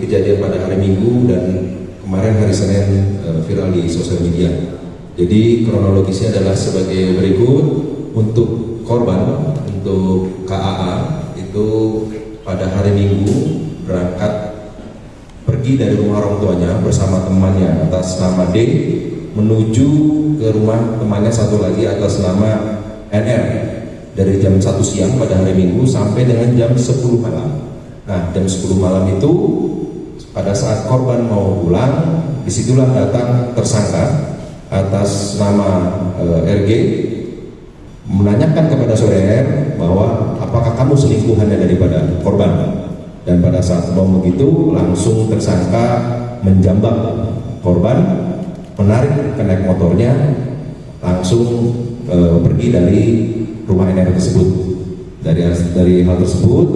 kejadian pada hari Minggu dan kemarin hari Senin uh, viral di sosial media. Jadi kronologisnya adalah sebagai berikut untuk korban untuk KAA itu pada hari Minggu berangkat pergi dari rumah orang tuanya bersama temannya atas nama D menuju ke rumah temannya satu lagi atas nama NR dari jam 1 siang pada hari Minggu sampai dengan jam 10 malam. Nah, jam 10 malam itu pada saat korban mau pulang, di situlah datang tersangka atas nama e, eh, RG menanyakan kepada saudara bahwa apakah kamu selingkuhannya daripada korban? Dan pada saat mau begitu langsung tersangka menjambak korban menarik kenaik motornya langsung e, pergi dari rumah NR tersebut. Dari dari hal tersebut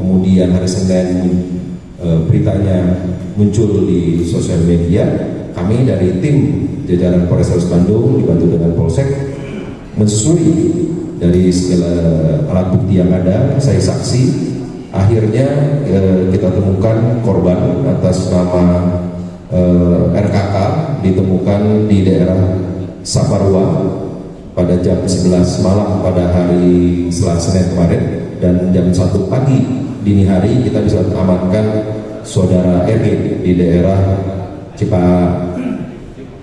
kemudian hari Senin e, beritanya muncul di sosial media. Kami dari tim jajaran Polres Bandung dibantu dengan Polsek mensusuri dari segala alat bukti yang ada saya saksi. Akhirnya e, kita temukan korban atas nama e, RKK ditemukan di daerah Saparua pada jam 11 malam pada hari Selasa kemarin dan jam 1 pagi dini hari kita bisa amankan saudara RG di daerah Cipa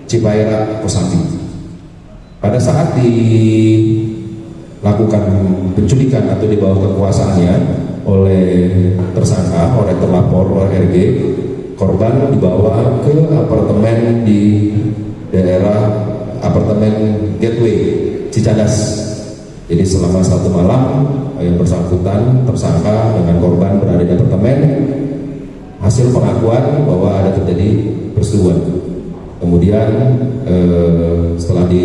Cipaera Kosambi. Pada saat dilakukan penculikan atau di bawah kekuasaannya oleh tersangka, oleh terlapor, oleh RG, korban dibawa ke apartemen di daerah apartemen Gateway Cicadas. Jadi selama satu malam yang bersangkutan tersangka dengan korban berada di apartemen hasil pengakuan bahwa ada terjadi persetubuhan kemudian eh, setelah di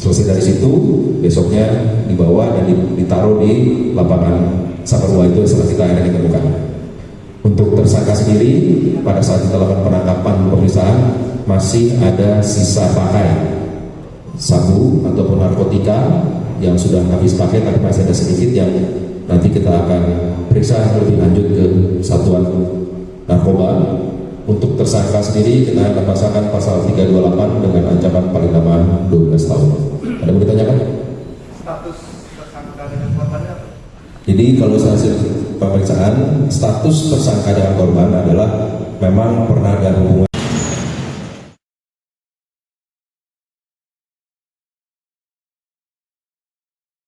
selesai dari situ besoknya dibawa dan ditaruh di lapangan Saparua itu setelah kita akhirnya ditemukan. Untuk tersangka sendiri pada saat kita lakukan penangkapan pemeriksaan masih ada sisa pakai sabu ataupun narkotika yang sudah habis pakai tapi masih ada sedikit yang nanti kita akan periksa lebih lanjut ke satuan narkoba. Untuk tersangka sendiri kita akan pasangkan pasal 328 dengan ancaman paling lama 12 tahun. Ada yang ditanyakan? status tersangka dengan korbannya jadi kalau hasil pemeriksaan status tersangka dengan korban adalah memang pernah ada hubungan